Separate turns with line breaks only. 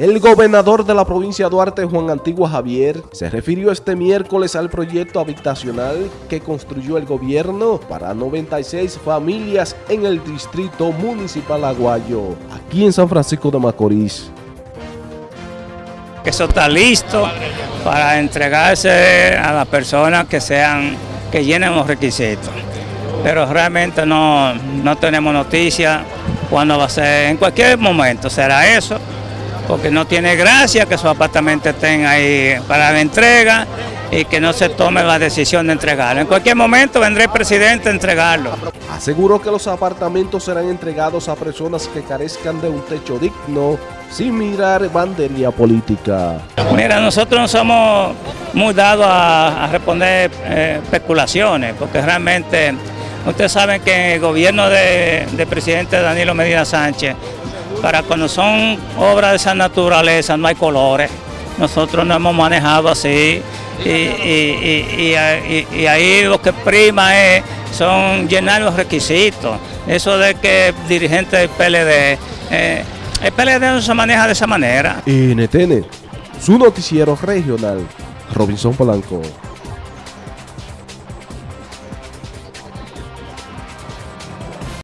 El gobernador de la provincia de Duarte, Juan Antigua Javier, se refirió este miércoles al proyecto habitacional que construyó el gobierno para 96 familias en el distrito municipal Aguayo, aquí en San Francisco de Macorís.
Eso está listo para entregarse a las personas que sean, que llenen los requisitos. Pero realmente no, no tenemos noticia cuándo va a ser, en cualquier momento será eso porque no tiene gracia que sus apartamentos estén ahí para la entrega y que no se tome la decisión de entregarlo. En cualquier momento vendrá el presidente a entregarlo.
Aseguró que los apartamentos serán entregados a personas que carezcan de un techo digno sin mirar bandería política.
Mira, nosotros no somos muy dados a, responder eh, especulaciones, porque realmente ustedes saben que el gobierno del presidente Danilo Medina Sánchez para cuando son obras de esa naturaleza no hay colores. Nosotros no hemos manejado así y, ahí lo que prima es, son llenar los requisitos. Eso de que dirigente del PLD, eh, el PLD no se maneja de esa manera.
NTN, su noticiero regional, Robinson Polanco.